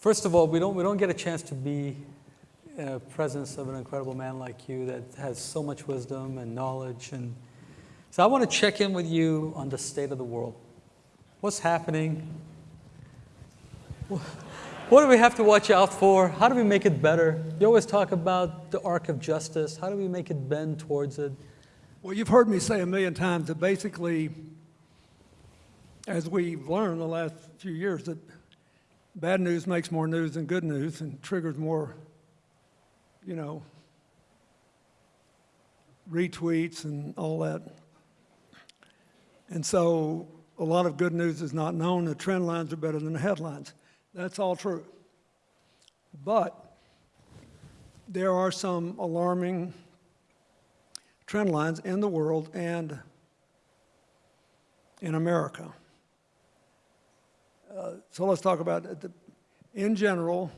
First of all, we don't, we don't get a chance to be in a presence of an incredible man like you that has so much wisdom and knowledge. And so I want to check in with you on the state of the world. What's happening? What do we have to watch out for? How do we make it better? You always talk about the arc of justice. How do we make it bend towards it? Well, you've heard me say a million times that basically, as we've learned the last few years, that bad news makes more news than good news and triggers more, you know, retweets and all that. And so a lot of good news is not known. The trend lines are better than the headlines. That's all true. But there are some alarming trend lines in the world and in America. Uh, so let's talk about. The, in general,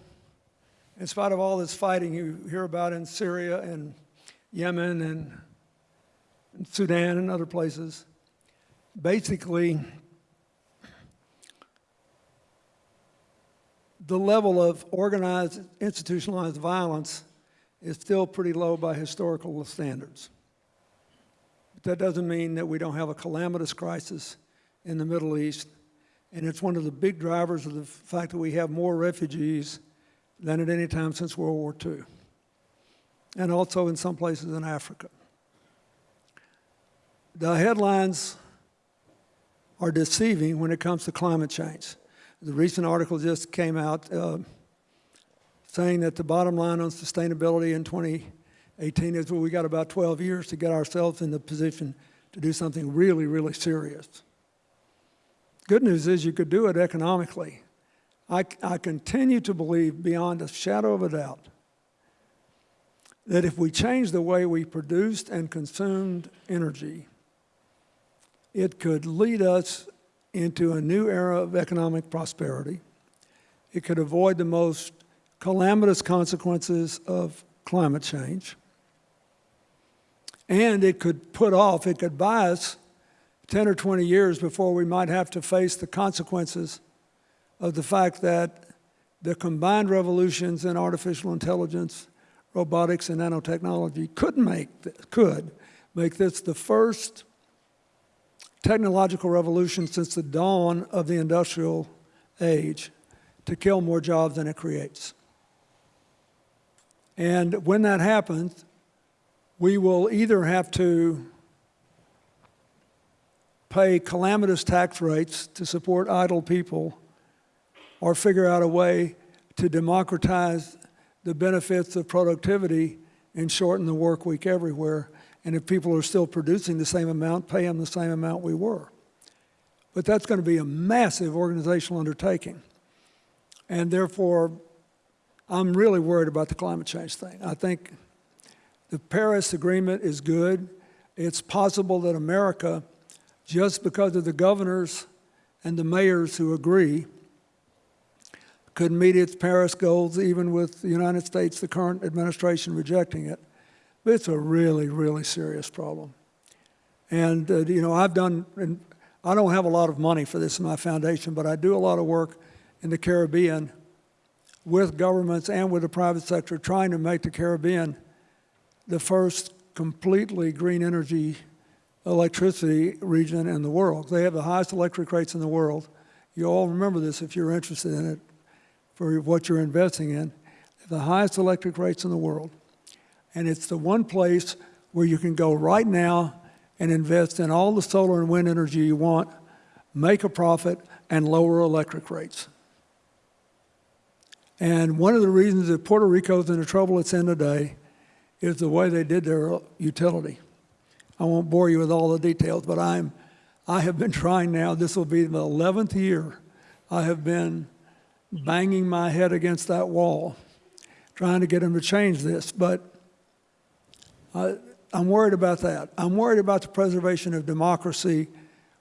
in spite of all this fighting you hear about in Syria and Yemen and, and Sudan and other places, basically the level of organized, institutionalized violence is still pretty low by historical standards. But that doesn't mean that we don't have a calamitous crisis in the Middle East. And it's one of the big drivers of the fact that we have more refugees than at any time since World War II. And also in some places in Africa. The headlines are deceiving when it comes to climate change. The recent article just came out uh, saying that the bottom line on sustainability in 2018 is well, we got about 12 years to get ourselves in the position to do something really, really serious. Good news is you could do it economically. I, I continue to believe beyond a shadow of a doubt that if we change the way we produced and consumed energy, it could lead us into a new era of economic prosperity. It could avoid the most calamitous consequences of climate change. And it could put off, it could buy us 10 or 20 years before we might have to face the consequences of the fact that the combined revolutions in artificial intelligence, robotics, and nanotechnology could make, could make this the first technological revolution since the dawn of the industrial age to kill more jobs than it creates. And when that happens, we will either have to pay calamitous tax rates to support idle people or figure out a way to democratize the benefits of productivity and shorten the work week everywhere and if people are still producing the same amount, pay them the same amount we were. But that's going to be a massive organizational undertaking. And therefore, I'm really worried about the climate change thing. I think the Paris Agreement is good. It's possible that America, just because of the governors and the mayors who agree, could meet its Paris goals even with the United States, the current administration rejecting it. But it's a really, really serious problem. And, uh, you know, I've done, and I don't have a lot of money for this in my foundation, but I do a lot of work in the Caribbean with governments and with the private sector trying to make the Caribbean the first completely green energy electricity region in the world. They have the highest electric rates in the world. You all remember this if you're interested in it for what you're investing in. The highest electric rates in the world and it's the one place where you can go right now and invest in all the solar and wind energy you want, make a profit, and lower electric rates. And one of the reasons that Puerto Rico is in the trouble it's in today is the way they did their utility. I won't bore you with all the details, but I'm, I have been trying now, this will be the 11th year, I have been banging my head against that wall, trying to get them to change this. But uh, I'm worried about that. I'm worried about the preservation of democracy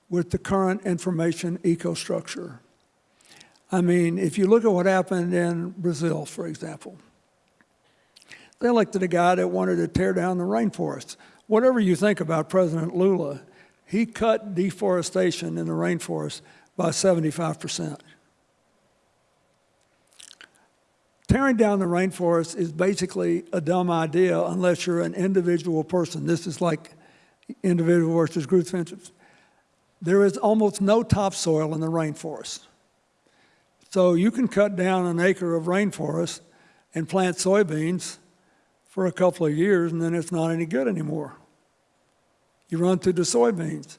with the current information ecostructure. I mean, if you look at what happened in Brazil, for example, they elected a guy that wanted to tear down the rainforests. Whatever you think about President Lula, he cut deforestation in the rainforest by 75%. tearing down the rainforest is basically a dumb idea unless you're an individual person. This is like individual versus group interests. There is almost no topsoil in the rainforest. So you can cut down an acre of rainforest and plant soybeans for a couple of years and then it's not any good anymore. You run through the soybeans.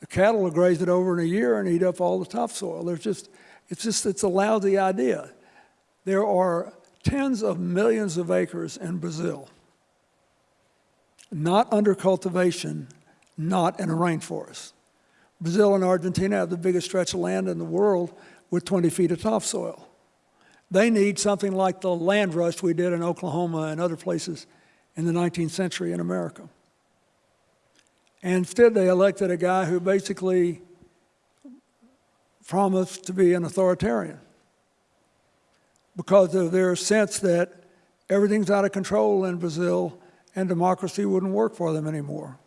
The cattle will graze it over in a year and eat up all the topsoil. There's just, it's just, it's a lousy idea. There are tens of millions of acres in Brazil, not under cultivation, not in a rainforest. Brazil and Argentina have the biggest stretch of land in the world with 20 feet of topsoil. They need something like the land rush we did in Oklahoma and other places in the 19th century in America. And instead, they elected a guy who basically promised to be an authoritarian because of their sense that everything's out of control in Brazil and democracy wouldn't work for them anymore.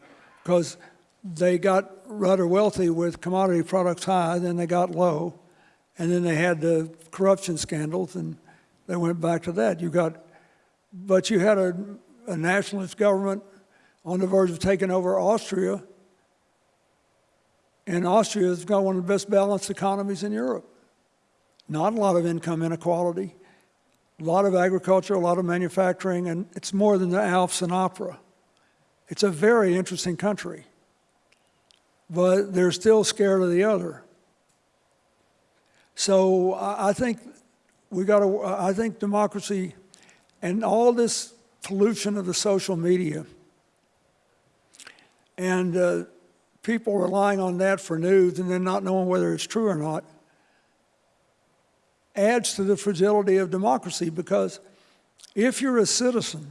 Because they got rather wealthy with commodity products high, then they got low, and then they had the corruption scandals, and they went back to that. You got, but you had a, a nationalist government on the verge of taking over Austria, and Austria's got one of the best balanced economies in Europe. Not a lot of income inequality, a lot of agriculture, a lot of manufacturing, and it's more than the Alps and opera. It's a very interesting country, but they're still scared of the other. So I think we got to, I think democracy and all this pollution of the social media and uh, people relying on that for news and then not knowing whether it's true or not adds to the fragility of democracy because if you're a citizen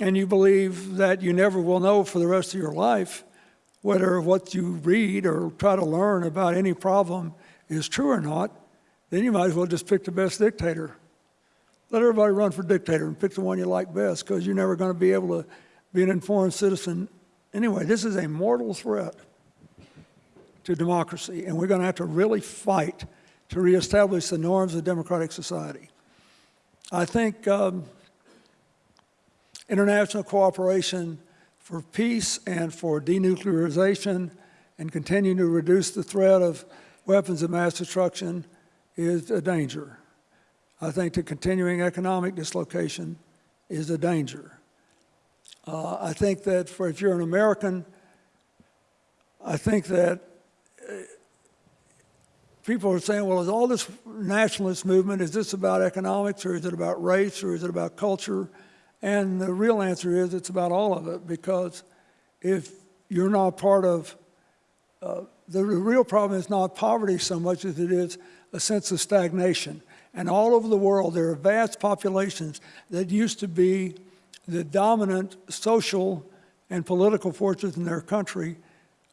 and you believe that you never will know for the rest of your life whether what you read or try to learn about any problem is true or not, then you might as well just pick the best dictator. Let everybody run for dictator and pick the one you like best because you're never going to be able to be an informed citizen. Anyway, this is a mortal threat to democracy, and we're going to have to really fight to reestablish the norms of democratic society. I think um, international cooperation for peace and for denuclearization and continuing to reduce the threat of weapons of mass destruction is a danger. I think the continuing economic dislocation is a danger. Uh, I think that for if you're an American, I think that uh, people are saying, well, is all this nationalist movement, is this about economics or is it about race or is it about culture? And the real answer is it's about all of it because if you're not part of, uh, the real problem is not poverty so much as it is a sense of stagnation. And all over the world, there are vast populations that used to be the dominant social and political forces in their country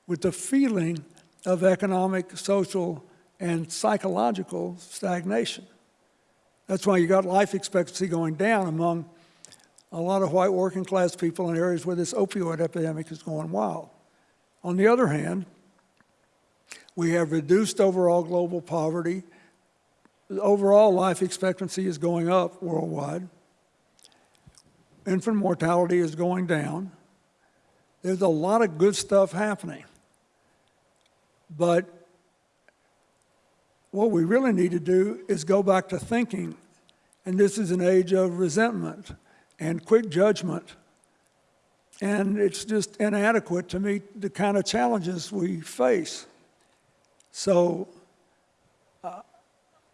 with the feeling of economic, social, and psychological stagnation. That's why you got life expectancy going down among a lot of white working class people in areas where this opioid epidemic is going wild. On the other hand, we have reduced overall global poverty. Overall life expectancy is going up worldwide. Infant mortality is going down. There's a lot of good stuff happening. But what we really need to do is go back to thinking, and this is an age of resentment and quick judgment. And it's just inadequate to meet the kind of challenges we face. So uh,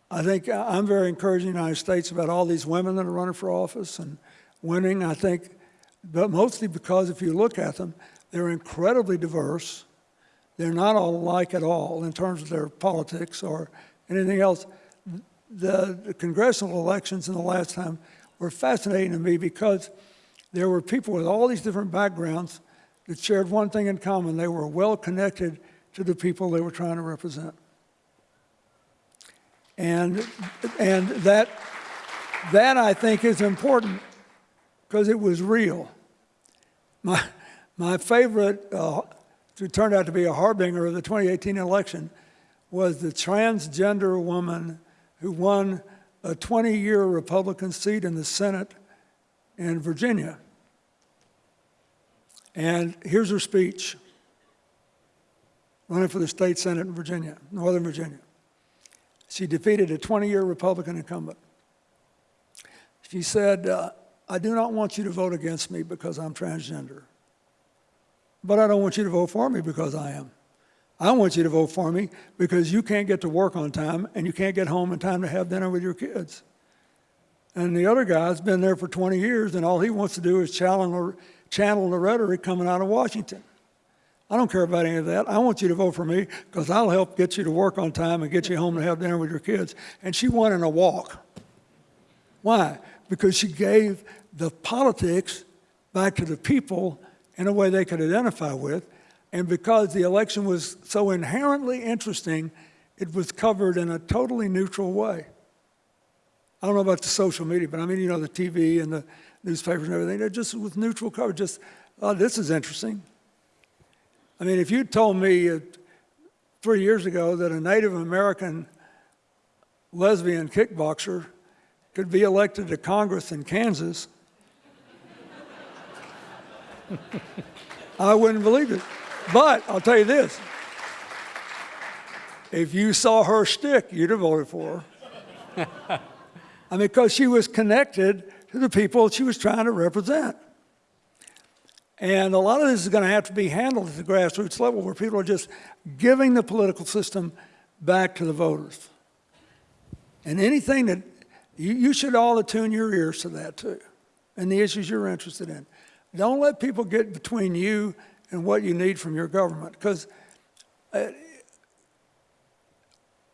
I think I'm very encouraging in the United States about all these women that are running for office and winning. I think, but mostly because if you look at them, they're incredibly diverse. They're not all alike at all in terms of their politics or anything else. The, the congressional elections in the last time were fascinating to me because there were people with all these different backgrounds that shared one thing in common. They were well connected to the people they were trying to represent. And, and that, that I think is important because it was real. My, my favorite, uh, turned out to be a harbinger of the 2018 election, was the transgender woman who won a 20-year Republican seat in the Senate in Virginia. And here's her speech, running for the state Senate in Virginia, Northern Virginia. She defeated a 20-year Republican incumbent. She said, uh, I do not want you to vote against me because I'm transgender. But I don't want you to vote for me because I am. I want you to vote for me because you can't get to work on time and you can't get home in time to have dinner with your kids. And the other guy's been there for 20 years and all he wants to do is channel, channel the rhetoric coming out of Washington. I don't care about any of that. I want you to vote for me because I'll help get you to work on time and get you home to have dinner with your kids. And she won in a walk. Why? Because she gave the politics back to the people in a way they could identify with. And because the election was so inherently interesting, it was covered in a totally neutral way. I don't know about the social media, but I mean, you know, the TV and the newspapers and everything, they're just with neutral coverage, just, oh, this is interesting. I mean, if you told me uh, three years ago that a Native American lesbian kickboxer could be elected to Congress in Kansas, I wouldn't believe it. But I'll tell you this if you saw her stick, you'd have voted for her. I mean, because she was connected to the people she was trying to represent. And a lot of this is going to have to be handled at the grassroots level where people are just giving the political system back to the voters. And anything that you, you should all attune your ears to that too, and the issues you're interested in. Don't let people get between you and what you need from your government, because uh,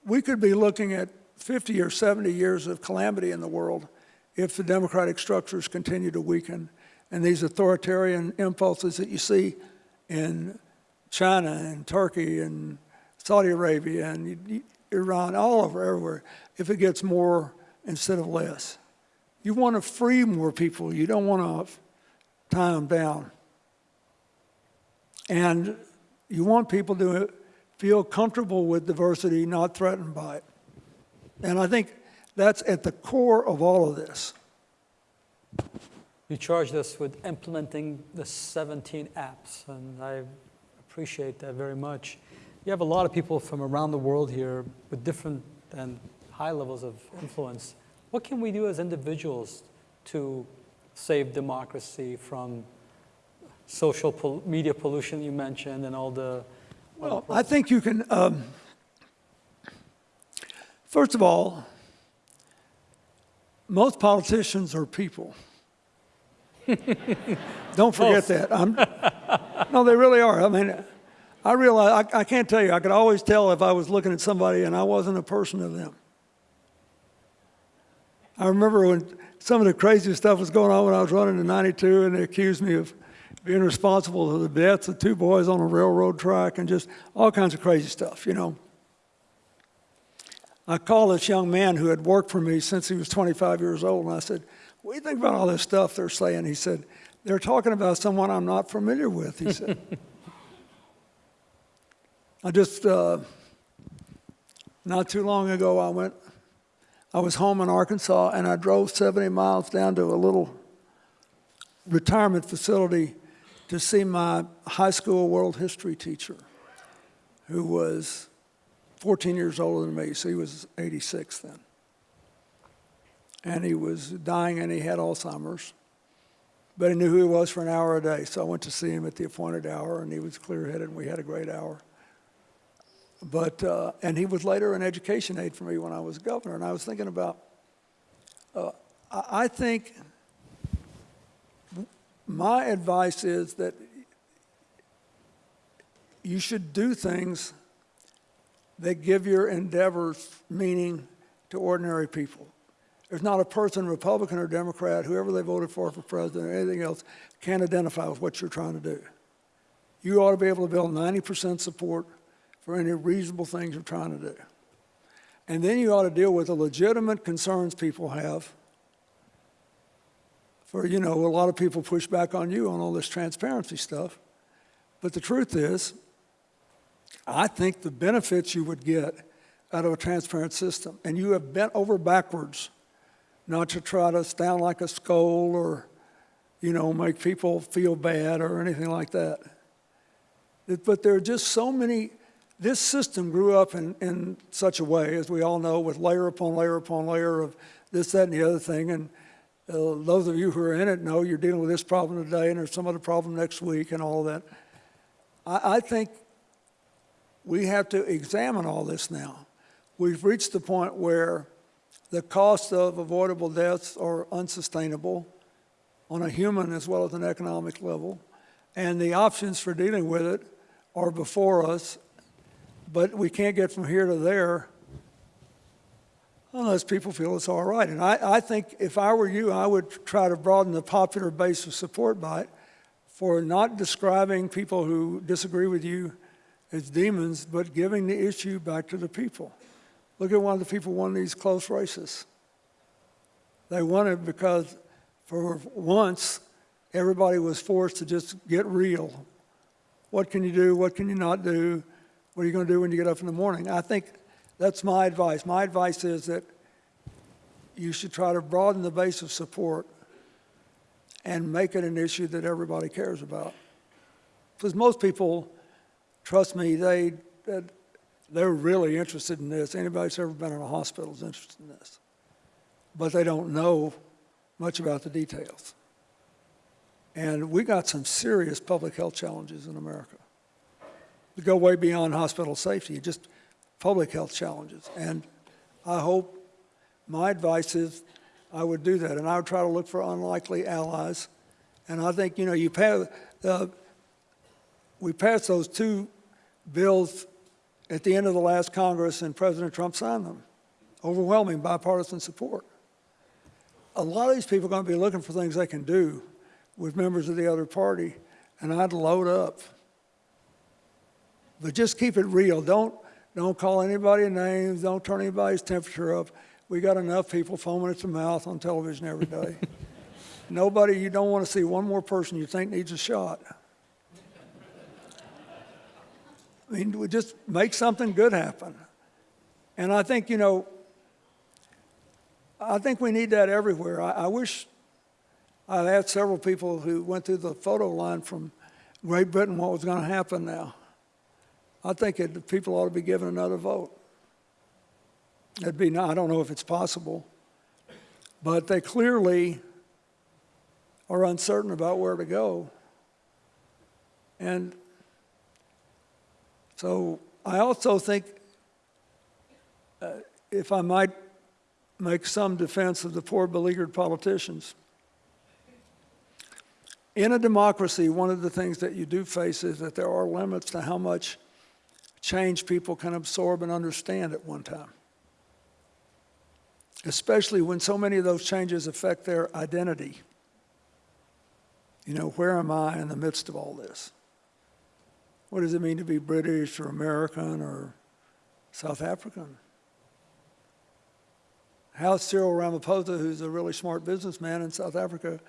we could be looking at 50 or 70 years of calamity in the world if the democratic structures continue to weaken and these authoritarian impulses that you see in China and Turkey and Saudi Arabia and Iran, all over, everywhere, if it gets more instead of less. You want to free more people. You don't want to them down. And you want people to feel comfortable with diversity, not threatened by it. And I think that's at the core of all of this. You charged us with implementing the 17 apps, and I appreciate that very much. You have a lot of people from around the world here with different and high levels of influence. What can we do as individuals to save democracy from social pol- media pollution you mentioned and all the Well, I think you can, um, first of all, most politicians are people. Don't forget that. I'm, no, they really are. I mean, I realize, I, I can't tell you, I could always tell if I was looking at somebody and I wasn't a person of them. I remember when some of the craziest stuff was going on when I was running in 92 and they accused me of being responsible for the deaths of two boys on a railroad track and just all kinds of crazy stuff, you know. I called this young man who had worked for me since he was 25 years old and I said, what do you think about all this stuff they're saying? He said, they're talking about someone I'm not familiar with, he said. I just, uh, not too long ago, I went, I was home in Arkansas and I drove 70 miles down to a little retirement facility to see my high school world history teacher, who was 14 years older than me, so he was 86 then. And he was dying and he had Alzheimer's, but he knew who he was for an hour a day. So I went to see him at the appointed hour and he was clear headed and we had a great hour. But, uh, and he was later an education aide for me when I was governor. And I was thinking about, uh, I think my advice is that you should do things that give your endeavors meaning to ordinary people. There's not a person, Republican or Democrat, whoever they voted for for president or anything else, can't identify with what you're trying to do. You ought to be able to build 90% support for any reasonable things you're trying to do. And then you ought to deal with the legitimate concerns people have. For, you know, a lot of people push back on you on all this transparency stuff. But the truth is, I think the benefits you would get out of a transparent system, and you have bent over backwards not to try to sound like a scold or, you know, make people feel bad or anything like that. But there are just so many, this system grew up in, in such a way, as we all know, with layer upon layer upon layer of this, that, and the other thing. And uh, those of you who are in it know you're dealing with this problem today and there's some other problem next week and all that. I, I think we have to examine all this now. We've reached the point where the cost of avoidable deaths are unsustainable on a human as well as an economic level, and the options for dealing with it are before us, but we can't get from here to there unless people feel it's all right. And I, I think if I were you, I would try to broaden the popular base of support by it for not describing people who disagree with you as demons, but giving the issue back to the people. Look at one of the people won these close races. They won it because for once, everybody was forced to just get real. What can you do? What can you not do? What are you going to do when you get up in the morning? I think that's my advice. My advice is that you should try to broaden the base of support and make it an issue that everybody cares about. Because most people, trust me, they, they're really interested in this. Anybody that's ever been in a hospital is interested in this. But they don't know much about the details. And we got some serious public health challenges in America. Go way beyond hospital safety, just public health challenges. And I hope, my advice is, I would do that, and I would try to look for unlikely allies. And I think, you know, you pass, uh, we passed those two bills at the end of the last Congress, and President Trump signed them. Overwhelming bipartisan support. A lot of these people are going to be looking for things they can do with members of the other party, and I'd load up. But just keep it real. Don't, don't call anybody names. Don't turn anybody's temperature up. We got enough people foaming at the mouth on television every day. Nobody, you don't want to see one more person you think needs a shot. I mean, we just make something good happen. And I think, you know, I think we need that everywhere. I, I wish I had several people who went through the photo line from Great Britain what was going to happen now. I think it, people ought to be given another vote. It'd be, I don't know if it's possible, but they clearly are uncertain about where to go. And so I also think, uh, if I might make some defense of the poor beleaguered politicians, in a democracy, one of the things that you do face is that there are limits to how much change people can absorb and understand at one time. Especially when so many of those changes affect their identity. You know, where am I in the midst of all this? What does it mean to be British or American or South African? How's Cyril Ramaphosa, who's a really smart businessman in South Africa,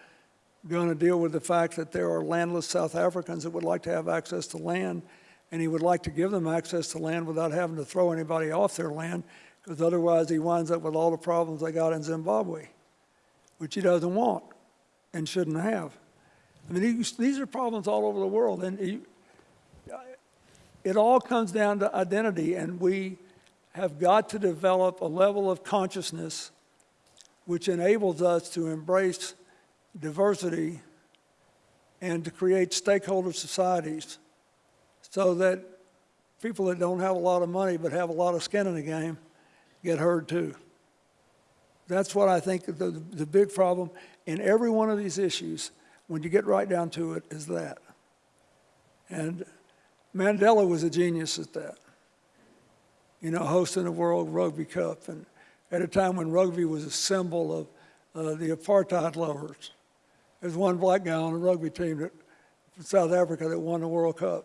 going to deal with the fact that there are landless South Africans that would like to have access to land, and he would like to give them access to land without having to throw anybody off their land, because otherwise he winds up with all the problems they got in Zimbabwe, which he doesn't want and shouldn't have. I mean, these, are problems all over the world, and it all comes down to identity, and we have got to develop a level of consciousness which enables us to embrace diversity and to create stakeholder societies so that people that don't have a lot of money but have a lot of skin in the game get heard too. That's what I think the, the big problem in every one of these issues, when you get right down to it, is that. And Mandela was a genius at that. You know, hosting the World Rugby Cup, and at a time when rugby was a symbol of uh, the apartheid lovers. There's one black guy on the rugby team that, from South Africa that won the World Cup.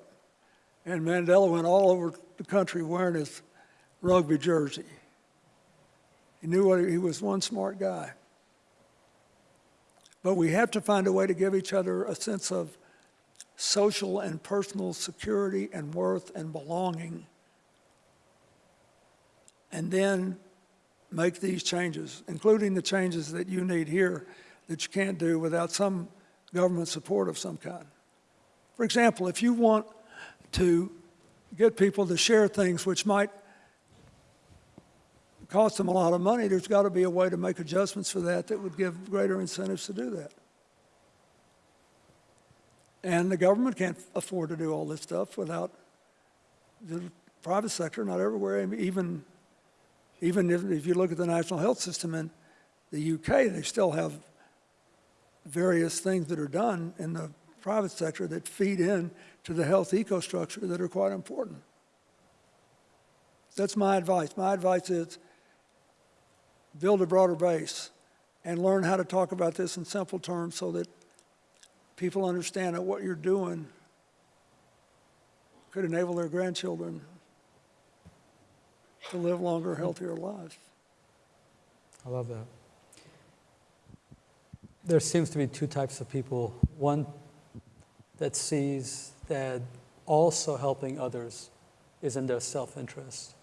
And Mandela went all over the country wearing his rugby jersey. He knew what he, was one smart guy. But we have to find a way to give each other a sense of social and personal security and worth and belonging. And then make these changes, including the changes that you need here that you can't do without some government support of some kind. For example, if you want to get people to share things which might cost them a lot of money, there's got to be a way to make adjustments for that that would give greater incentives to do that. And the government can't afford to do all this stuff without the private sector, not everywhere, even, even if, if you look at the national health system in the UK, they still have various things that are done in the private sector that feed in to the health ecostructure that are quite important. That's my advice. My advice is build a broader base and learn how to talk about this in simple terms so that people understand that what you're doing could enable their grandchildren to live longer, healthier lives. I love that. There seems to be two types of people. One that sees that also helping others is in their self interest,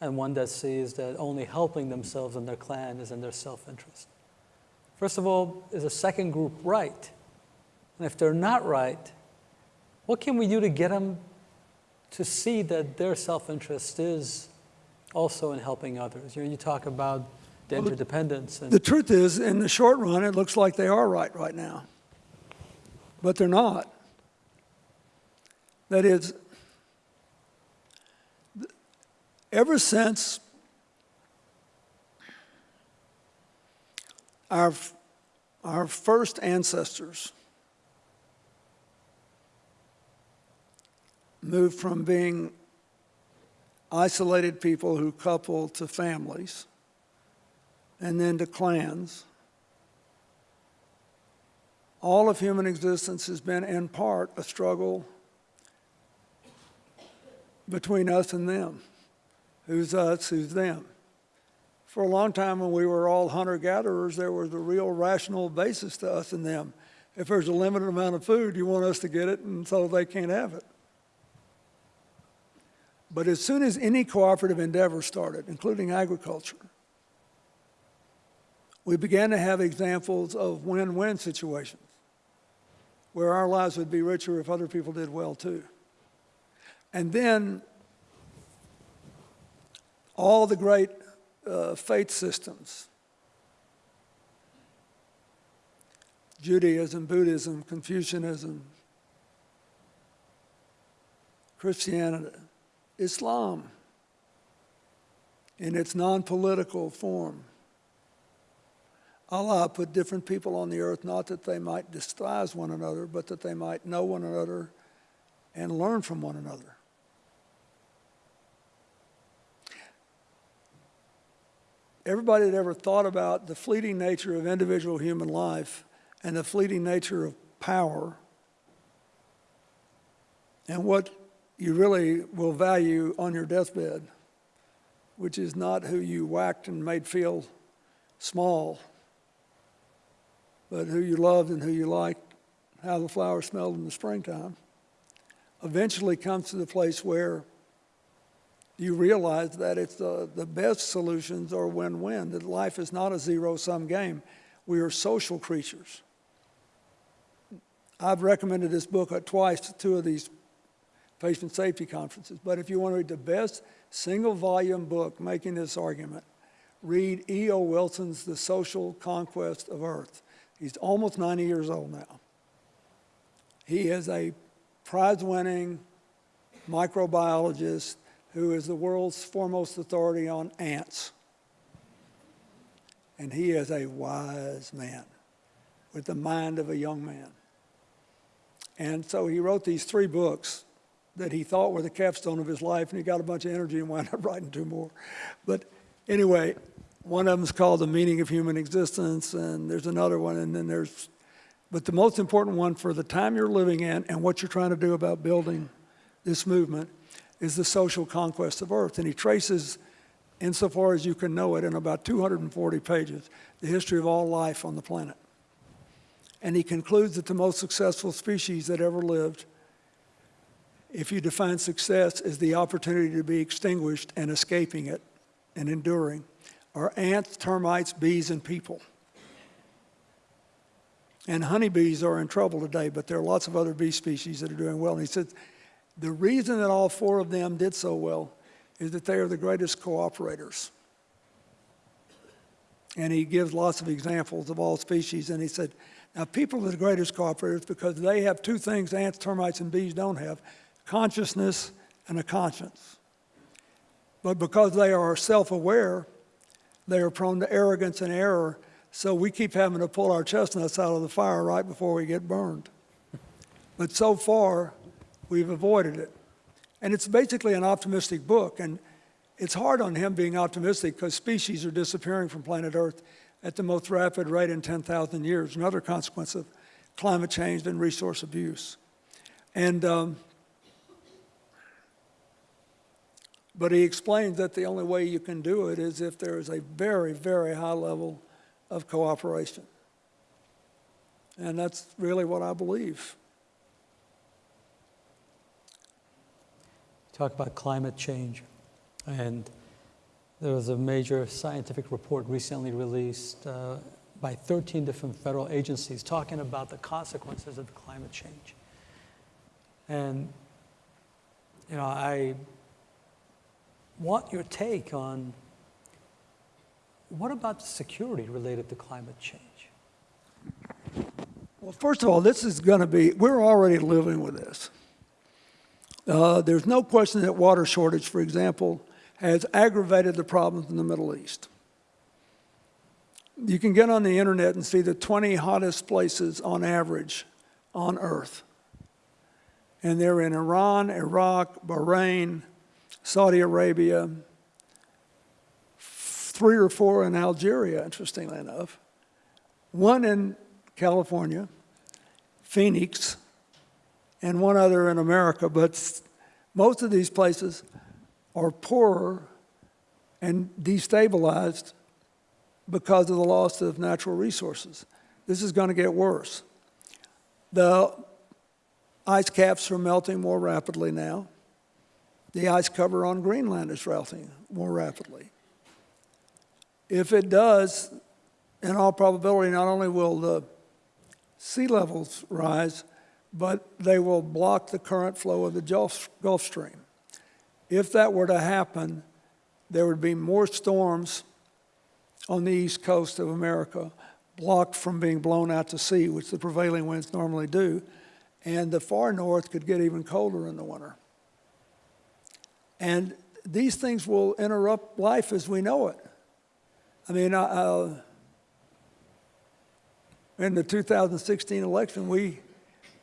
and one that sees that only helping themselves and their clan is in their self interest. First of all, is a second group right? And if they're not right, what can we do to get them to see that their self interest is also in helping others? You know, you talk about the Well, interdependence and The truth is, in the short run, it looks like they are right right now. But they're not. That is, ever since our, our first ancestors moved from being isolated people who coupled to families, and then to clans. All of human existence has been, in part, a struggle between us and them. Who's us, who's them? For a long time, when we were all hunter gatherers, there was a real rational basis to us and them. If there's a limited amount of food, you want us to get it, and so they can't have it. But as soon as any cooperative endeavor started, including agriculture, we began to have examples of win-win situations where our lives would be richer if other people did well too. And then all the great uh, faith systems, Judaism, Buddhism, Confucianism, Christianity, Islam, in its non-political form, Allah put different people on the earth not that they might despise one another, but that they might know one another and learn from one another. Everybody that ever thought about the fleeting nature of individual human life and the fleeting nature of power and what you really will value on your deathbed, which is not who you whacked and made feel small but who you loved and who you liked, how the flowers smelled in the springtime, eventually comes to the place where you realize that it's the, the best solutions are win-win, that life is not a zero-sum game. We are social creatures. I've recommended this book uh, twice to two of these patient safety conferences, but if you want to read the best single-volume book making this argument, read E.O. Wilson's The Social Conquest of Earth. He's almost 90 years old now. He is a prize winning microbiologist who is the world's foremost authority on ants. And he is a wise man with the mind of a young man. And so he wrote these three books that he thought were the capstone of his life, and he got a bunch of energy and wound up writing two more. But anyway, one of them is called The Meaning of Human Existence, and there's another one, and then there's, but the most important one for the time you're living in and what you're trying to do about building this movement is the social conquest of Earth. And he traces, insofar as you can know it, in about 240 pages, the history of all life on the planet. And he concludes that the most successful species that ever lived, if you define success as the opportunity to be extinguished and escaping it and enduring, are ants, termites, bees, and people. And honeybees are in trouble today, but there are lots of other bee species that are doing well. And he said, the reason that all four of them did so well is that they are the greatest cooperators. And he gives lots of examples of all species. And he said, now people are the greatest cooperators because they have two things ants, termites, and bees don't have, consciousness and a conscience. But because they are self-aware, they are prone to arrogance and error, so we keep having to pull our chestnuts out of the fire right before we get burned. But so far, we've avoided it. And it's basically an optimistic book, and it's hard on him being optimistic because species are disappearing from planet Earth at the most rapid rate in 10,000 years, another consequence of climate change and resource abuse. And, um, but he explains that the only way you can do it is if there is a very, very high level of cooperation. And that's really what I believe. Talk about climate change. And there was a major scientific report recently released uh, by 13 different federal agencies talking about the consequences of climate change. And, you know, I want your take on what about security related to climate change? Well, first of all, this is going to be, we're already living with this. Uh, there's no question that water shortage, for example, has aggravated the problems in the Middle East. You can get on the internet and see the 20 hottest places on average on earth. And they're in Iran, Iraq, Bahrain, Saudi Arabia, three or four in Algeria, interestingly enough, one in California, Phoenix, and one other in America. But most of these places are poorer and destabilized because of the loss of natural resources. This is going to get worse. The ice caps are melting more rapidly now. The ice cover on Greenland is melting more rapidly. If it does, in all probability, not only will the sea levels rise, but they will block the current flow of the Gulf, Stream. If that were to happen, there would be more storms on the east coast of America blocked from being blown out to sea, which the prevailing winds normally do, and the far north could get even colder in the winter. And these things will interrupt life as we know it. I mean, uh, in the 2016 election, we,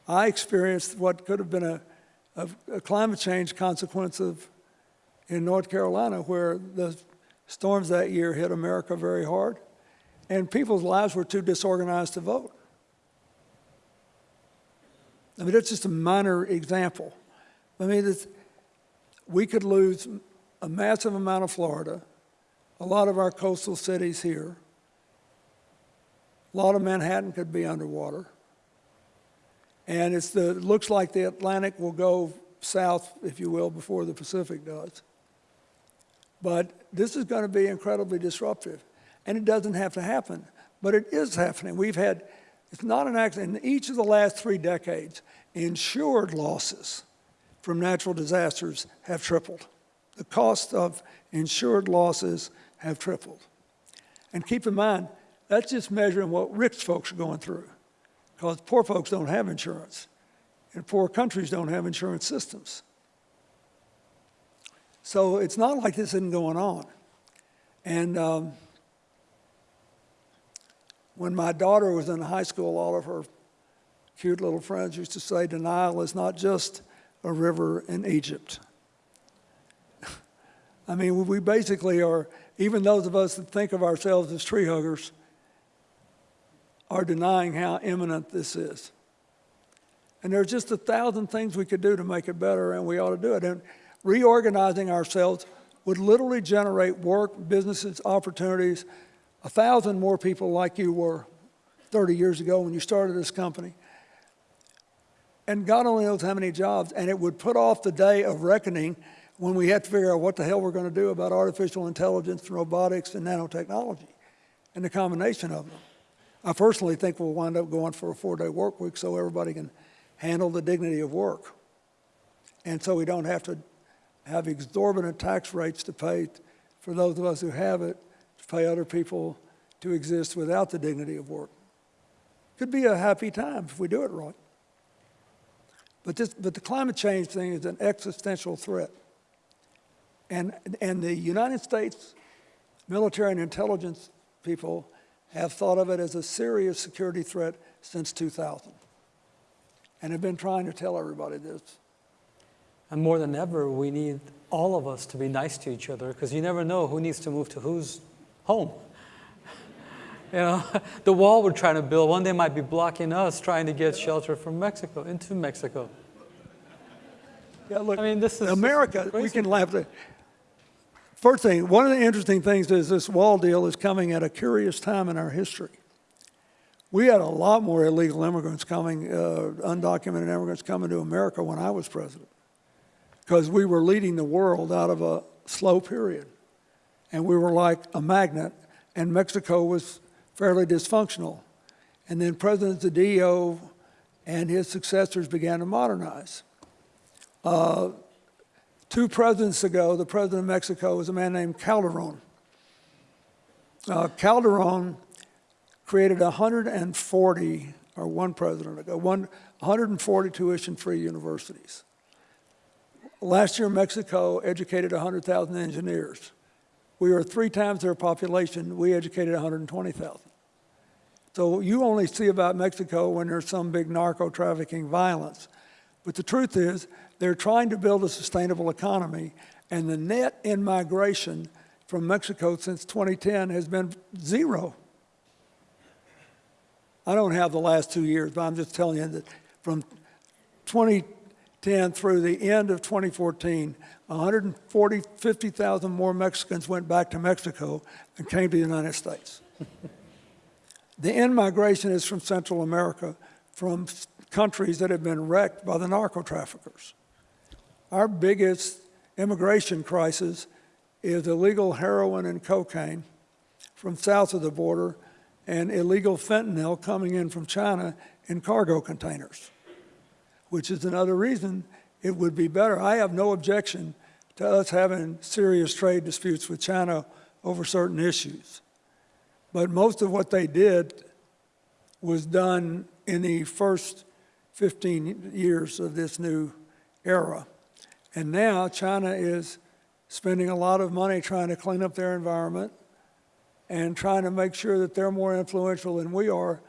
I experienced what could have been a, a, a climate change consequence of in North Carolina, where the storms that year hit America very hard, and people's lives were too disorganized to vote. I mean, that's just a minor example. I mean, we could lose a massive amount of Florida, a lot of our coastal cities here, a lot of Manhattan could be underwater. And it's the, it looks like the Atlantic will go south, if you will, before the Pacific does. But this is going to be incredibly disruptive. And it doesn't have to happen, but it is happening. We've had, it's not an accident. In each of the last three decades, insured losses from natural disasters have tripled. The cost of insured losses have tripled. And keep in mind, that's just measuring what rich folks are going through, because poor folks don't have insurance, and poor countries don't have insurance systems. So it's not like this isn't going on. And um, when my daughter was in high school, all of her cute little friends used to say, denial is not just a river in Egypt. I mean, we basically are, even those of us that think of ourselves as tree huggers, are denying how imminent this is. And there's just a thousand things we could do to make it better, and we ought to do it. And reorganizing ourselves would literally generate work, businesses, opportunities, a thousand more people like you were 30 years ago when you started this company. And God only knows how many jobs, and it would put off the day of reckoning when we have to figure out what the hell we're going to do about artificial intelligence robotics and nanotechnology and the combination of them. I personally think we'll wind up going for a four-day work week so everybody can handle the dignity of work. And so we don't have to have exorbitant tax rates to pay for those of us who have it, to pay other people to exist without the dignity of work. Could be a happy time if we do it right. But this, but the climate change thing is an existential threat. And, and the United States military and intelligence people have thought of it as a serious security threat since 2000 and have been trying to tell everybody this. And more than ever, we need all of us to be nice to each other because you never know who needs to move to whose home. You know, the wall we're trying to build one day might be blocking us trying to get shelter from Mexico, into Mexico. Yeah, look, I mean, this is America, we can laugh at. First thing, one of the interesting things is this wall deal is coming at a curious time in our history. We had a lot more illegal immigrants coming, uh, undocumented immigrants coming to America when I was president, because we were leading the world out of a slow period, and we were like a magnet, and Mexico was fairly dysfunctional. And then President Zedillo and his successors began to modernize two presidents ago, the president of Mexico was a man named Calderon. Uh, Calderon created 140, or one president ago, one, 140 tuition-free universities. Last year, Mexico educated 100,000 engineers. We are three times their population. We educated 120,000. So you only see about Mexico when there's some big narco trafficking violence. But the truth is, they're trying to build a sustainable economy, and the net in migration from Mexico since 2010 has been zero. I don't have the last two years, but I'm just telling you that from 2010 through the end of 2014, 140, 50,000 more Mexicans went back to Mexico and came to the United States. The in-migration is from Central America, from countries that have been wrecked by the narco traffickers. Our biggest immigration crisis is illegal heroin and cocaine from south of the border and illegal fentanyl coming in from China in cargo containers, which is another reason it would be better. I have no objection to us having serious trade disputes with China over certain issues. But most of what they did was done in the first 15 years of this new era. And now China is spending a lot of money trying to clean up their environment and trying to make sure that they're more influential than we are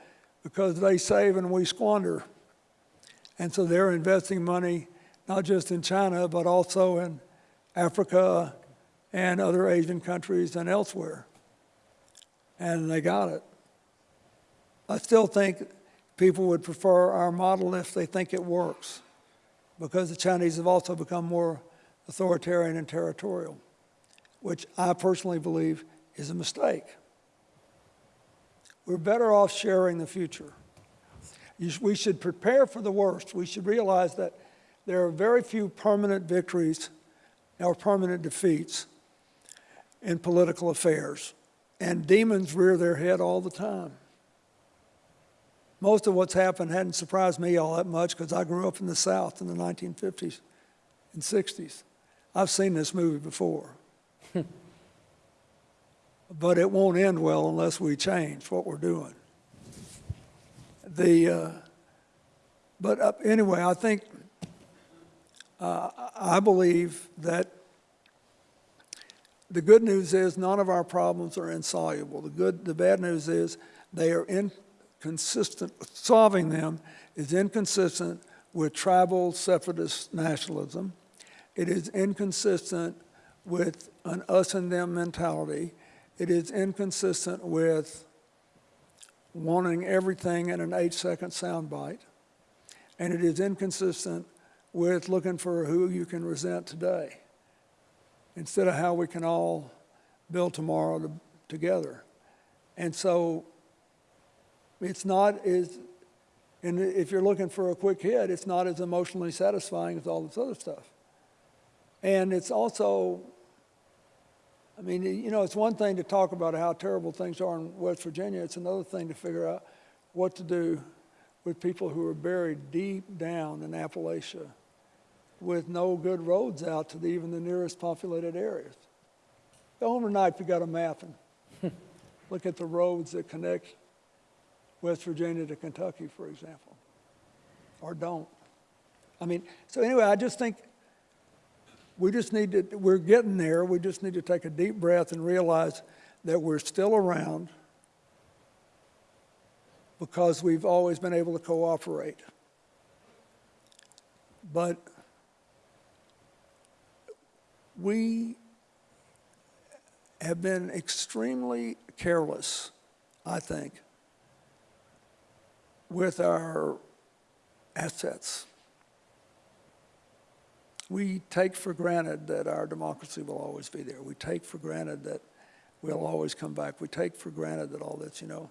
because they save and we squander. And so they're investing money not just in China, but also in Africa and other Asian countries and elsewhere and they got it. I still think people would prefer our model if they think it works, because the Chinese have also become more authoritarian and territorial, which I personally believe is a mistake. We're better off sharing the future. We should prepare for the worst. We should realize that there are very few permanent victories or permanent defeats in political affairs. And demons rear their head all the time. Most of what's happened hadn't surprised me all that much because I grew up in the South in the 1950s and 60s. I've seen this movie before. but it won't end well unless we change what we're doing. The, uh, but uh, anyway, I think, uh, I believe that the good news is none of our problems are insoluble. The good, the bad news is they are inconsistent. Solving them is inconsistent with tribal separatist nationalism. It is inconsistent with an us and them mentality. It is inconsistent with wanting everything in an eight-second soundbite. And it is inconsistent with looking for who you can resent today instead of how we can all build tomorrow to, together. And so it's not as, and if you're looking for a quick hit, it's not as emotionally satisfying as all this other stuff. And it's also, I mean, you know, it's one thing to talk about how terrible things are in West Virginia. It's another thing to figure out what to do with people who are buried deep down in Appalachia with no good roads out to the, even the nearest populated areas. Go home tonight if you got a map and look at the roads that connect West Virginia to Kentucky, for example, or don't. I mean, so anyway, I just think we just need to, we're getting there. We just need to take a deep breath and realize that we're still around because we've always been able to cooperate. But we have been extremely careless, I think, with our assets. We take for granted that our democracy will always be there. We take for granted that we'll always come back. We take for granted that all this, you know.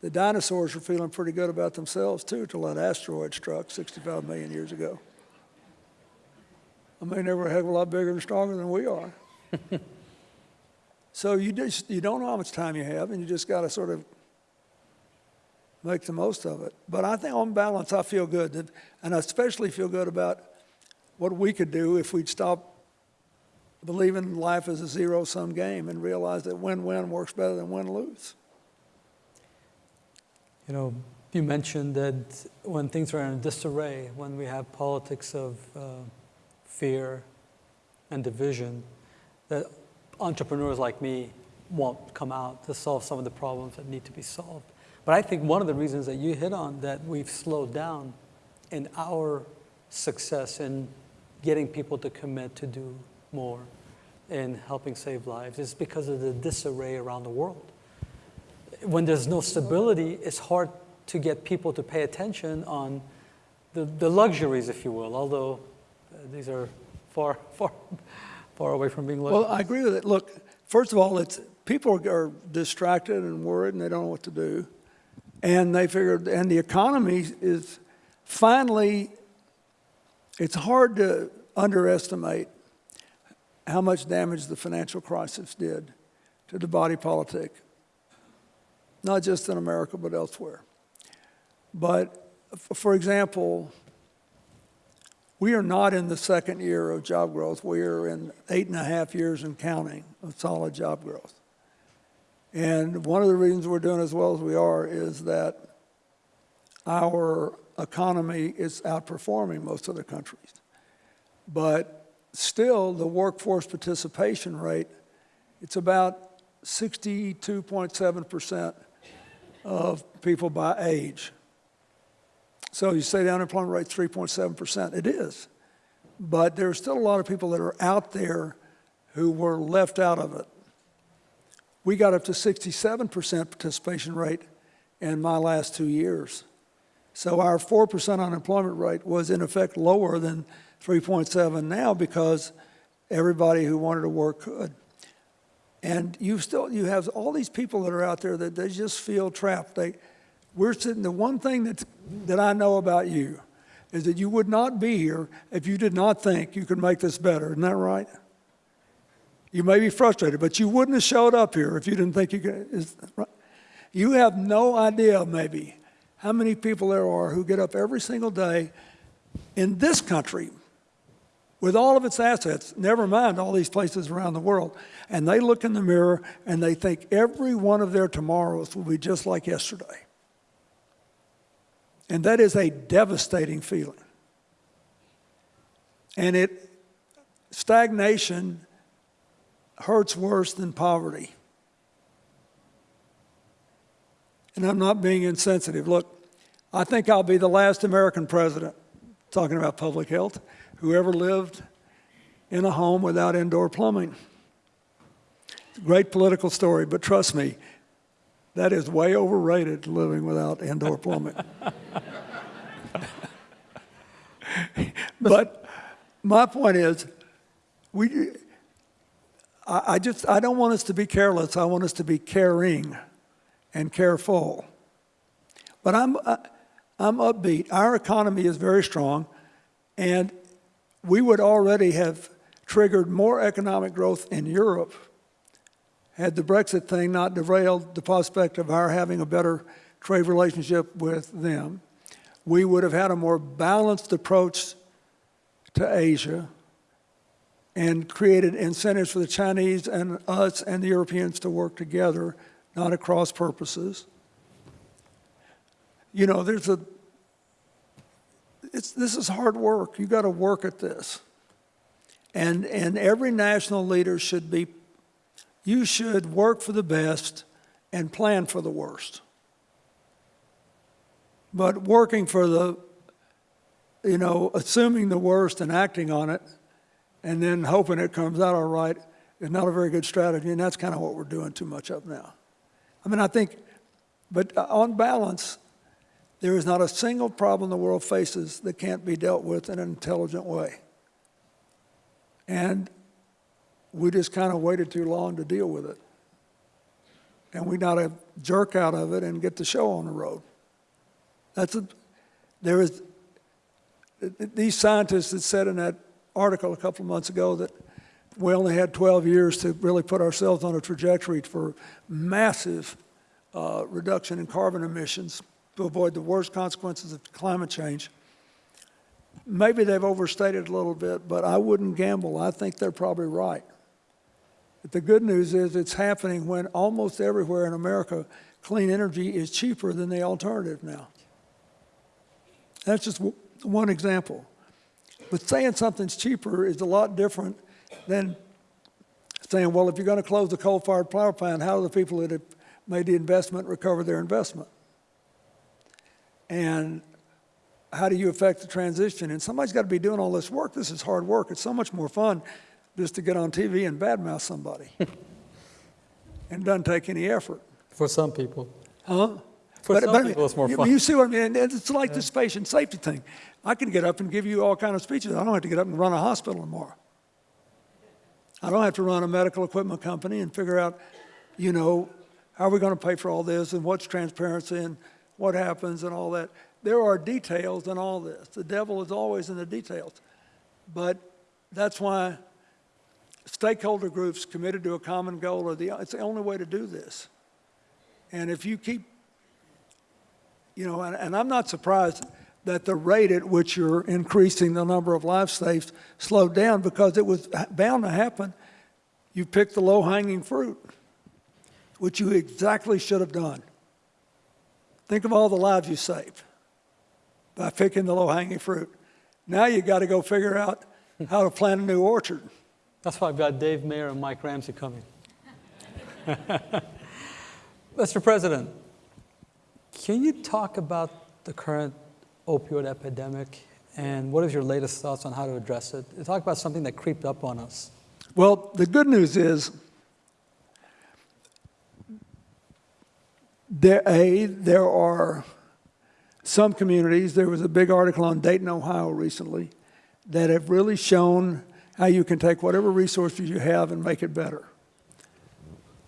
The dinosaurs were feeling pretty good about themselves too till that asteroid struck 65 million years ago. I mean, they were a heck of a lot bigger and stronger than we are. so you just you don't know how much time you have, and you just got to sort of make the most of it. But I think on balance, I feel good, and I especially feel good about what we could do if we'd stop believing life is a zero-sum game and realize that win-win works better than win-lose. You know, you mentioned that when things are in disarray, when we have politics of uh, fear and division, that entrepreneurs like me won't come out to solve some of the problems that need to be solved. But I think one of the reasons that you hit on that we've slowed down in our success in getting people to commit to do more in helping save lives is because of the disarray around the world. When there's no stability, it's hard to get people to pay attention on the, the luxuries, if you will, although uh, these are far, far, far away from being luxuries. Well, I agree with it. Look, first of all, it's people are distracted and worried and they don't know what to do. And they figured, and the economy is finally, it's hard to underestimate how much damage the financial crisis did to the body politic, not just in America, but elsewhere. But for example, we are not in the second year of job growth. We are in eight and a half years and counting of solid job growth. And one of the reasons we're doing as well as we are is that our economy is outperforming most other countries. But still, the workforce participation rate, it's about 62.7% of people by age. So you say the unemployment rate's 3.7%. It is. But there are still a lot of people that are out there who were left out of it we got up to 67% participation rate in my last two years. So our 4% unemployment rate was in effect lower than 3.7 now because everybody who wanted to work could. And you still, you have all these people that are out there that they just feel trapped. They, we're sitting, the one thing that, that I know about you is that you would not be here if you did not think you could make this better. Isn't that right? You may be frustrated, but you wouldn't have showed up here if you didn't think you could. Is? You have no idea, maybe, how many people there are who get up every single day in this country with all of its assets, never mind all these places around the world, and they look in the mirror and they think every one of their tomorrows will be just like yesterday. And that is a devastating feeling. And it, stagnation hurts worse than poverty. And I'm not being insensitive. Look, I think I'll be the last American president, talking about public health, who ever lived in a home without indoor plumbing. Great political story, but trust me, that is way overrated living without indoor plumbing. but my point is, we, I, just, I don't want us to be careless. I want us to be caring and careful. But I'm, uh, I'm upbeat. Our economy is very strong, and we would already have triggered more economic growth in Europe had the Brexit thing not derailed the prospect of our having a better trade relationship with them. We would have had a more balanced approach to Asia and created incentives for the Chinese and us and the Europeans to work together, not at cross purposes. You know, there's a, it's, this is hard work. You got to work at this. And, and every national leader should be, you should work for the best and plan for the worst. But working for the, you know, assuming the worst and acting on it, and then hoping it comes out all right is not a very good strategy, and that's kind of what we're doing too much of now. I mean, I think, but uh, on balance, there is not a single problem the world faces that can't be dealt with in an intelligent way. And we just kind of waited too long to deal with it. And we got to jerk out of it and get the show on the road. That's a, there is, these scientists that said in that article a couple of months ago that we only had 12 years to really put ourselves on a trajectory for massive uh, reduction in carbon emissions to avoid the worst consequences of climate change. Maybe they've overstated a little bit, but I wouldn't gamble. I think they're probably right. But the good news is it's happening when almost everywhere in America, clean energy is cheaper than the alternative now. That's just one example. But saying something's cheaper is a lot different than saying, well, if you're going to close the coal-fired power plant, how do the people that have made the investment recover their investment? And how do you affect the transition? And somebody's got to be doing all this work. This is hard work. It's so much more fun just to get on TV and badmouth somebody. and doesn't take any effort. For some people. Huh? For some people, it's more you, fun. You see what I mean? It's like this patient safety thing. I can get up and give you all kind of speeches. I don't have to get up and run a hospital tomorrow. I don't have to run a medical equipment company and figure out, you know, how are we going to pay for all this and what's transparency and what happens and all that. There are details in all this. The devil is always in the details. But that's why stakeholder groups committed to a common goal are the, it's the only way to do this. And if you keep, you know, and, and I'm not surprised that the rate at which you're increasing the number of life safes slowed down because it was bound to happen. You picked the low-hanging fruit, which you exactly should have done. Think of all the lives you saved by picking the low-hanging fruit. Now you got to go figure out how to plant a new orchard. That's why I've got Dave Mayer and Mike Ramsay coming. Mr. President, can you talk about the current opioid epidemic and what is your latest thoughts on how to address it? Talk about something that creeped up on us. Well, the good news is there, A, there are some communities, there was a big article on Dayton, Ohio recently, that have really shown how you can take whatever resources you have and make it better.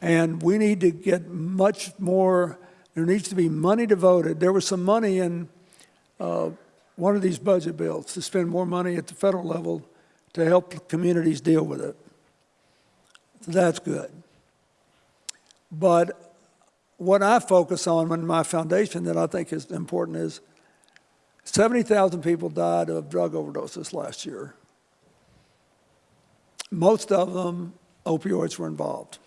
And we need to get much more, there needs to be money devoted. There was some money in uh, one of these budget bills to spend more money at the federal level to help communities deal with it. That's good. But what I focus on in my foundation that I think is important is 70,000 people died of drug overdoses last year. Most of them, opioids were involved.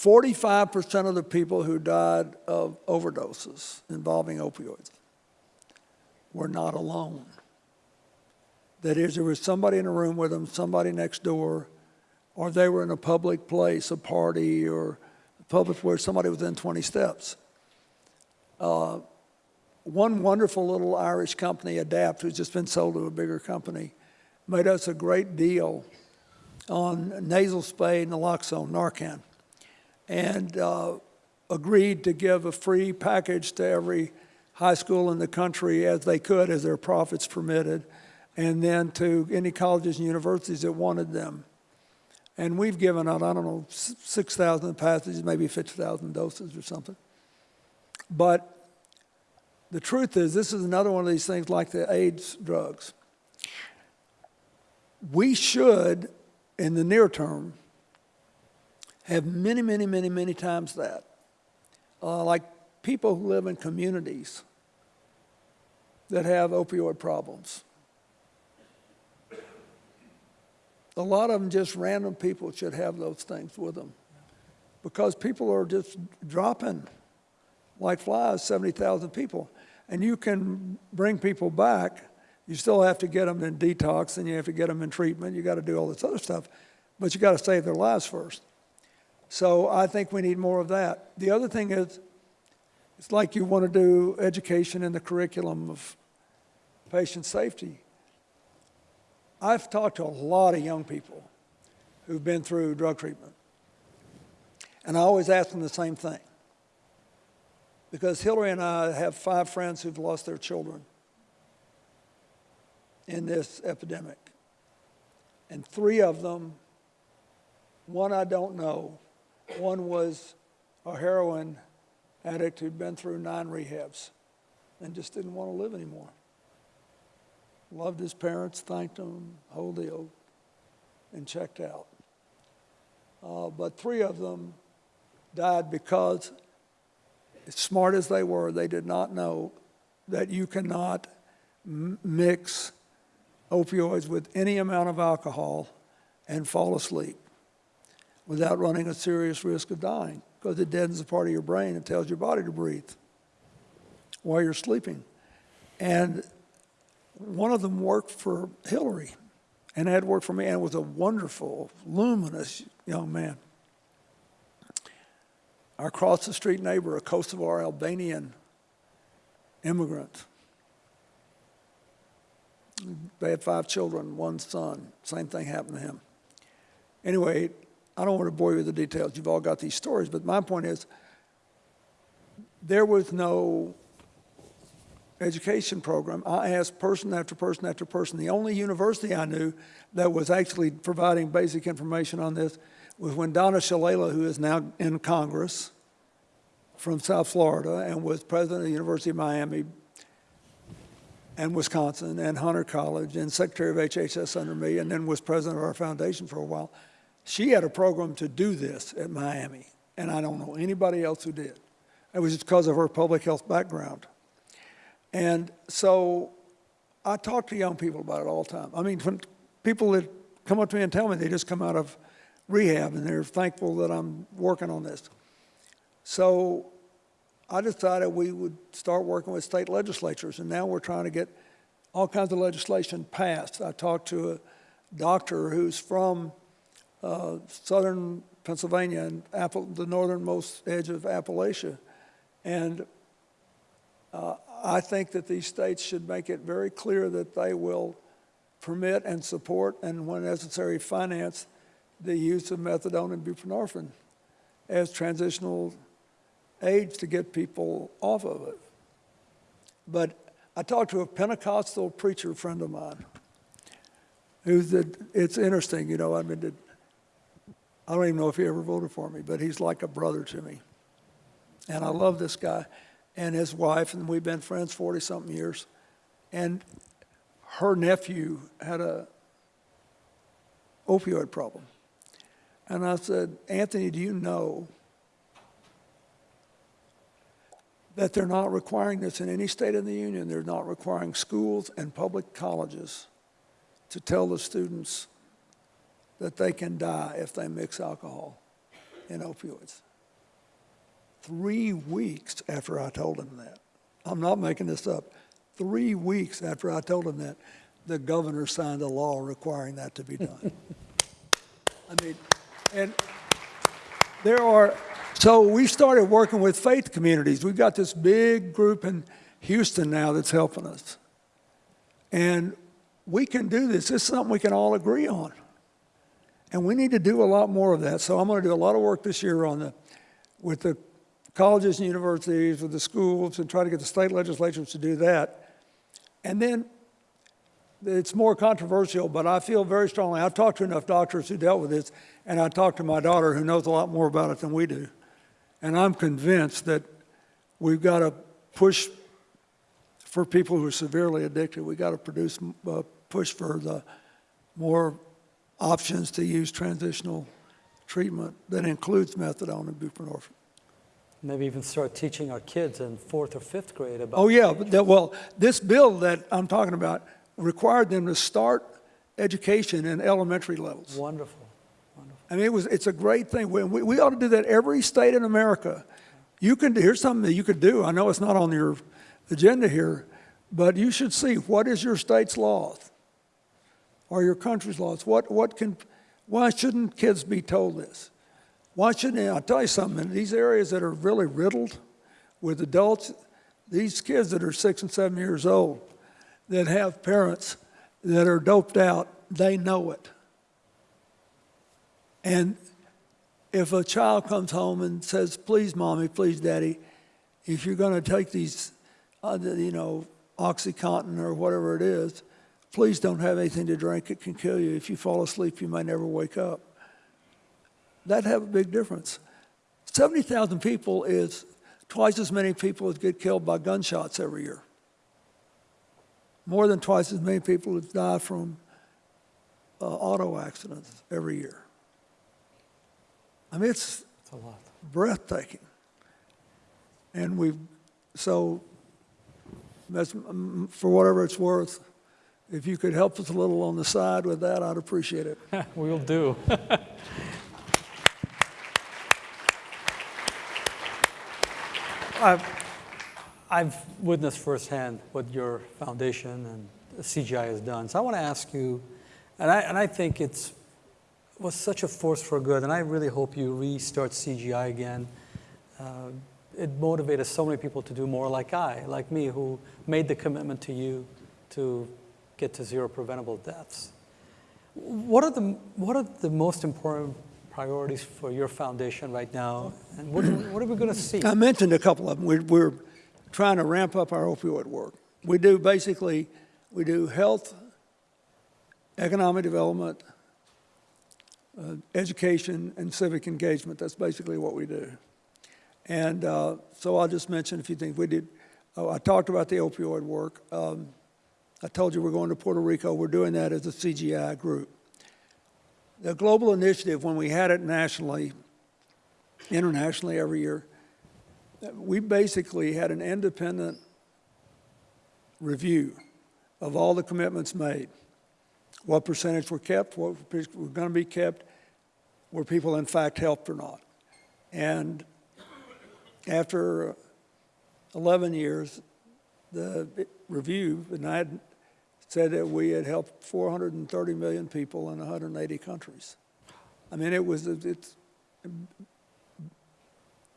45% of the people who died of overdoses involving opioids were not alone. That is, there was somebody in a room with them, somebody next door, or they were in a public place, a party, or a public where somebody was in 20 steps. Uh, one wonderful little Irish company, Adapt, who's just been sold to a bigger company, made us a great deal on nasal spray naloxone, Narcan and uh, agreed to give a free package to every high school in the country as they could, as their profits permitted, and then to any colleges and universities that wanted them. And we've given out, I don't know, 6,000 passages, maybe 50,000 doses or something. But the truth is, this is another one of these things like the AIDS drugs. we should, in the near term, have many, many, many, many times that. Uh, like people who live in communities that have opioid problems. A lot of them, just random people, should have those things with them because people are just dropping like flies, 70,000 people. And you can bring people back. You still have to get them in detox and you have to get them in treatment. You got to do all this other stuff, but you got to save their lives first. So I think we need more of that. The other thing is, it's like you want to do education in the curriculum of patient safety. I've talked to a lot of young people who've been through drug treatment. And I always ask them the same thing. Because Hillary and I have five friends who've lost their children in this epidemic. And three of them, one I don't know, one was a heroin addict who'd been through nine rehabs and just didn't want to live anymore. Loved his parents, thanked them, whole deal, and checked out. Uh, but three of them died because, as smart as they were, they did not know that you cannot mix opioids with any amount of alcohol and fall asleep without running a serious risk of dying because it deadens a part of your brain and tells your body to breathe while you're sleeping. And one of them worked for Hillary and had worked for me and was a wonderful, luminous young man. Our across the street neighbor, a Kosovar Albanian immigrant. They had five children, one son. Same thing happened to him. Anyway, I don't want to bore you with the details. You've all got these stories, but my point is there was no education program. I asked person after person after person. The only university I knew that was actually providing basic information on this was when Donna Shalala, who is now in Congress from South Florida and was president of the University of Miami and Wisconsin and Hunter College and secretary of HHS under me and then was president of our foundation for a while. She had a program to do this at Miami, and I don't know anybody else who did. It was just because of her public health background. And so I talk to young people about it all the time. I mean, when people that come up to me and tell me they just come out of rehab and they're thankful that I'm working on this. So I decided we would start working with state legislatures, and now we're trying to get all kinds of legislation passed. I talked to a doctor who's from uh, southern Pennsylvania and Apple, the northernmost edge of Appalachia. And uh, I think that these states should make it very clear that they will permit and support and when necessary finance the use of methadone and buprenorphine as transitional aids to get people off of it. But I talked to a Pentecostal preacher friend of mine who said, it's interesting, you know, I mean, I don't even know if he ever voted for me, but he's like a brother to me. And I love this guy and his wife, and we've been friends 40 something years. And her nephew had a opioid problem. And I said, Anthony, do you know that they're not requiring this in any state in the union? They're not requiring schools and public colleges to tell the students that they can die if they mix alcohol and opioids. Three weeks after I told him that, I'm not making this up, three weeks after I told him that, the governor signed a law requiring that to be done. I mean, and there are, so we started working with faith communities. We've got this big group in Houston now that's helping us. And we can do this. This is something we can all agree on. And we need to do a lot more of that. So I'm going to do a lot of work this year on the, with the colleges and universities, with the schools, and try to get the state legislatures to do that. And then it's more controversial, but I feel very strongly. I've talked to enough doctors who dealt with this, and I talked to my daughter who knows a lot more about it than we do. And I'm convinced that we've got to push for people who are severely addicted. We've got to produce, uh, push for the more options to use transitional treatment that includes methadone and buprenorphine. Maybe even start teaching our kids in fourth or fifth grade about. Oh, yeah, but that, well, this bill that I'm talking about required them to start education in elementary levels. Wonderful, wonderful. I mean, it was, it's a great thing. We, we we ought to do that every state in America. You can, here's something that you could do. I know it's not on your agenda here, but you should see, what is your state's laws? Or your country's laws? What, what can, why shouldn't kids be told this? Why shouldn't, I'll tell you something, in these areas that are really riddled with adults, these kids that are six and seven years old, that have parents that are doped out, they know it. And if a child comes home and says, please, mommy, please, daddy, if you're going to take these, you know, Oxycontin or whatever it is, please don't have anything to drink. It can kill you. If you fall asleep, you may never wake up. That'd have a big difference. 70,000 people is twice as many people as get killed by gunshots every year. More than twice as many people that die from uh, auto accidents every year. I mean, it's It's a lot. breathtaking. And we've so, that's, um, for whatever it's worth, if you could help us a little on the side with that, I'd appreciate it. We'll do. I've, I've witnessed firsthand what your foundation and CGI has done. So I want to ask you, and I, and I think it's was such a force for good, and I really hope you restart CGI again. Uh, it motivated so many people to do more, like I, like me, who made the commitment to you to get to zero preventable deaths. What are the what are the most important priorities for your foundation right now, and what, what are we going to see? I mentioned a couple of them. We're, we're trying to ramp up our opioid work. We do basically, we do health, economic development, uh, education, and civic engagement. That's basically what we do. And uh, so I'll just mention a few things. We did, oh, I talked about the opioid work. Um, I told you we're going to Puerto Rico. We're doing that as a CGI group. The global initiative, when we had it nationally, internationally every year, we basically had an independent review of all the commitments made. What percentage were kept, what were going to be kept, were people in fact helped or not. And after 11 years, the review, and I had said that we had helped 430 million people in 180 countries. I mean, it was, it's,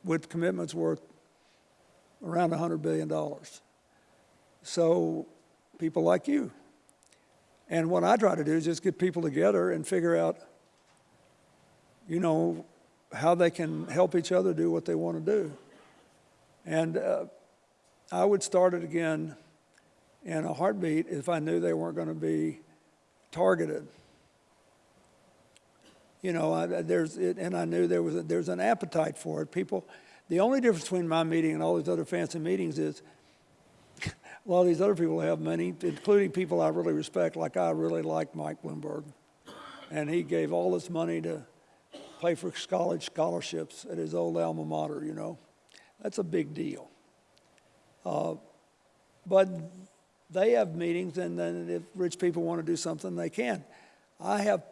with commitments worth around $100 billion. So people like you. And what I try to do is just get people together and figure out, you know, how they can help each other do what they want to do. And uh, I would start it again in a heartbeat if I knew they weren't going to be targeted. You know, I, there's, it, and I knew there was a, there's an appetite for it. People, the only difference between my meeting and all these other fancy meetings is a lot of these other people have money, including people I really respect, like I really like Mike Bloomberg. And he gave all this money to pay for college scholarships at his old alma mater, you know. That's a big deal. Uh, but they have meetings, and then if rich people want to do something, they can. I have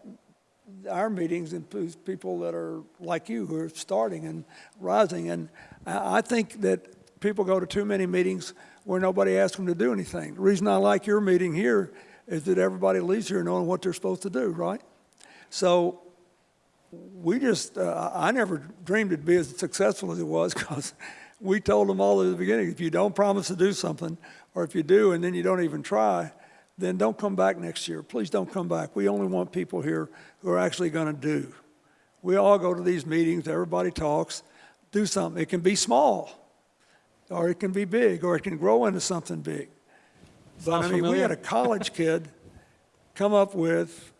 our meetings include people that are like you who are starting and rising, and I think that people go to too many meetings where nobody asks them to do anything. The reason I like your meeting here is that everybody leaves here knowing what they're supposed to do, right? So we just, uh, I never dreamed it'd be as successful as it was because we told them all at the beginning, if you don't promise to do something, or if you do and then you don't even try, then don't come back next year. Please don't come back. We only want people here who are actually going to do. We all go to these meetings, everybody talks, do something. It can be small, or it can be big, or it can grow into something big. But I mean, we had a college kid come up with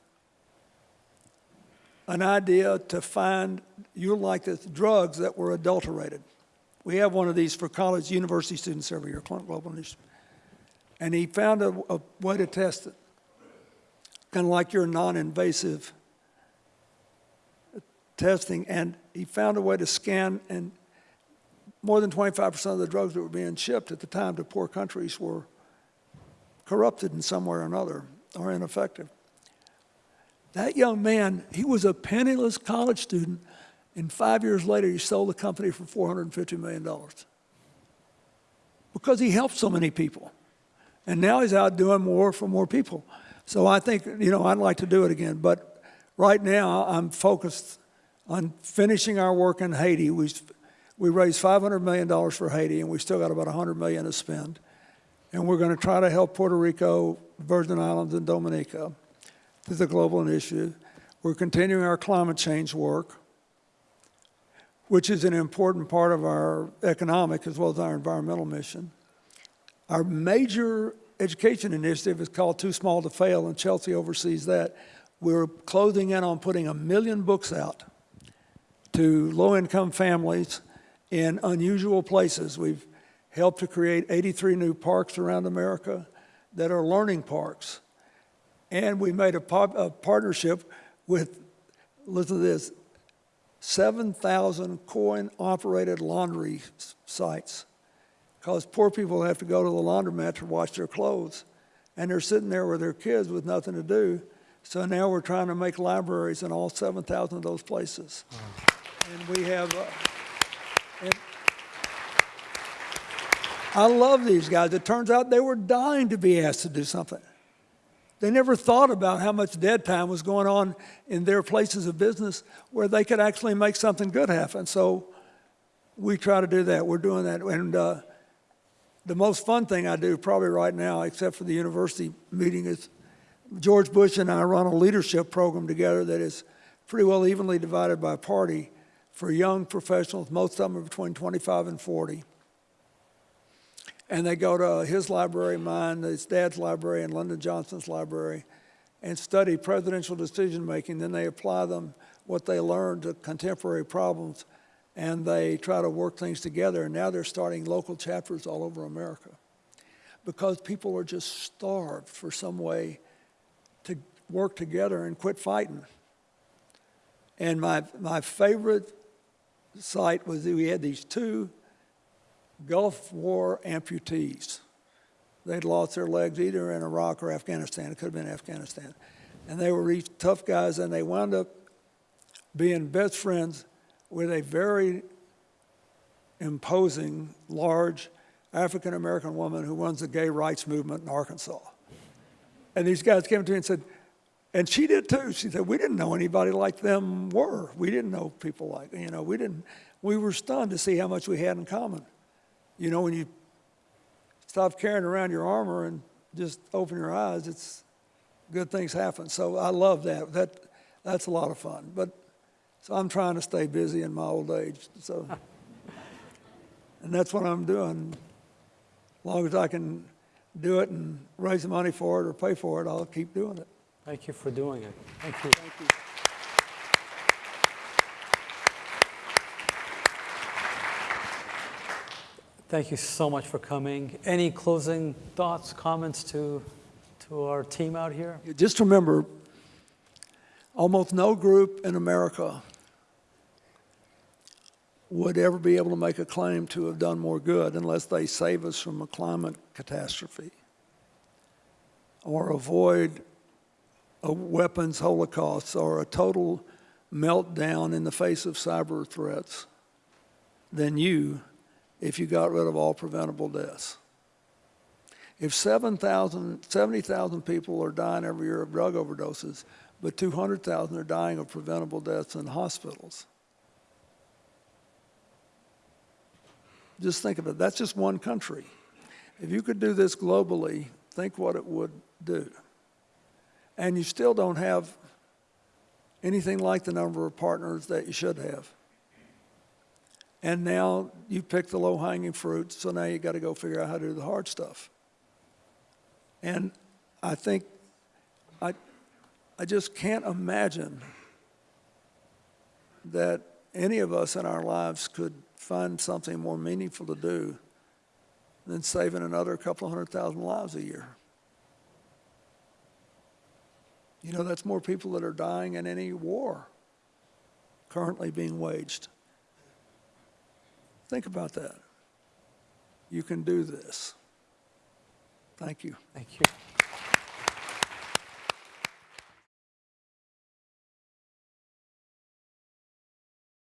an idea to find, you'll like this, drugs that were adulterated. We have one of these for college, university students every year, Clinton Global Initiative. And he found a, a way to test it. kind of like your non-invasive testing, and he found a way to scan, and more than 25% of the drugs that were being shipped at the time to poor countries were corrupted in some way or another or ineffective. That young man, he was a penniless college student, and five years later, he sold the company for $450 million because he helped so many people. And now he's out doing more for more people. So I think, you know, I'd like to do it again. But right now, I'm focused on finishing our work in Haiti. We, we raised $500 million for Haiti, and we still got about $100 million to spend. And we're going to try to help Puerto Rico, Virgin Islands, and Dominica through the global initiative. We're continuing our climate change work, which is an important part of our economic as well as our environmental mission. Our major education initiative is called Too Small to Fail, and Chelsea oversees that. We're closing in on putting a million books out to low-income families in unusual places. We've helped to create 83 new parks around America that are learning parks. And we made a, a partnership with, listen to this, 7,000 coin-operated laundry sites. Because poor people have to go to the laundromat to wash their clothes. And they're sitting there with their kids with nothing to do. So now we're trying to make libraries in all 7,000 of those places. And we have, uh, and I love these guys. It turns out they were dying to be asked to do something. They never thought about how much dead time was going on in their places of business where they could actually make something good happen. So we try to do that. We're doing that. And uh, the most fun thing I do probably right now, except for the university meeting, is George Bush and I run a leadership program together that is pretty well evenly divided by party for young professionals. Most of them are between 25 and 40 and they go to his library, mine, his dad's library, and Lyndon Johnson's library, and study presidential decision making. Then they apply them what they learned to contemporary problems, and they try to work things together. And now they're starting local chapters all over America because people are just starved for some way to work together and quit fighting. And my, my favorite site was we had these two Gulf War amputees. They'd lost their legs either in Iraq or Afghanistan. It could have been Afghanistan. And they were these tough guys, and they wound up being best friends with a very imposing, large African American woman who runs the gay rights movement in Arkansas. And these guys came to me and said, and she did too. She said, we didn't know anybody like them were. We didn't know people like, you know, we didn't, we were stunned to see how much we had in common. You know, when you stop carrying around your armor and just open your eyes, it's good things happen. So I love that. That that's a lot of fun. But so I'm trying to stay busy in my old age. So and that's what I'm doing. As long as I can do it and raise the money for it or pay for it, I'll keep doing it. Thank you for doing it. Thank you. Thank you. Thank you so much for coming. Any closing thoughts, comments to, to our team out here? Just remember, almost no group in America would ever be able to make a claim to have done more good unless they save us from a climate catastrophe or avoid a weapons holocaust or a total meltdown in the face of cyber threats than you if you got rid of all preventable deaths. If 7,000, 70,000 people are dying every year of drug overdoses, but 200,000 are dying of preventable deaths in hospitals. Just think of it, that's just one country. If you could do this globally, think what it would do. And you still don't have anything like the number of partners that you should have. And now you pick the low hanging fruit, so now you got to go figure out how to do the hard stuff. And I think I, I just can't imagine that any of us in our lives could find something more meaningful to do than saving another couple hundred thousand lives a year. You know, that's more people that are dying in any war currently being waged. Think about that. You can do this. Thank you. Thank you.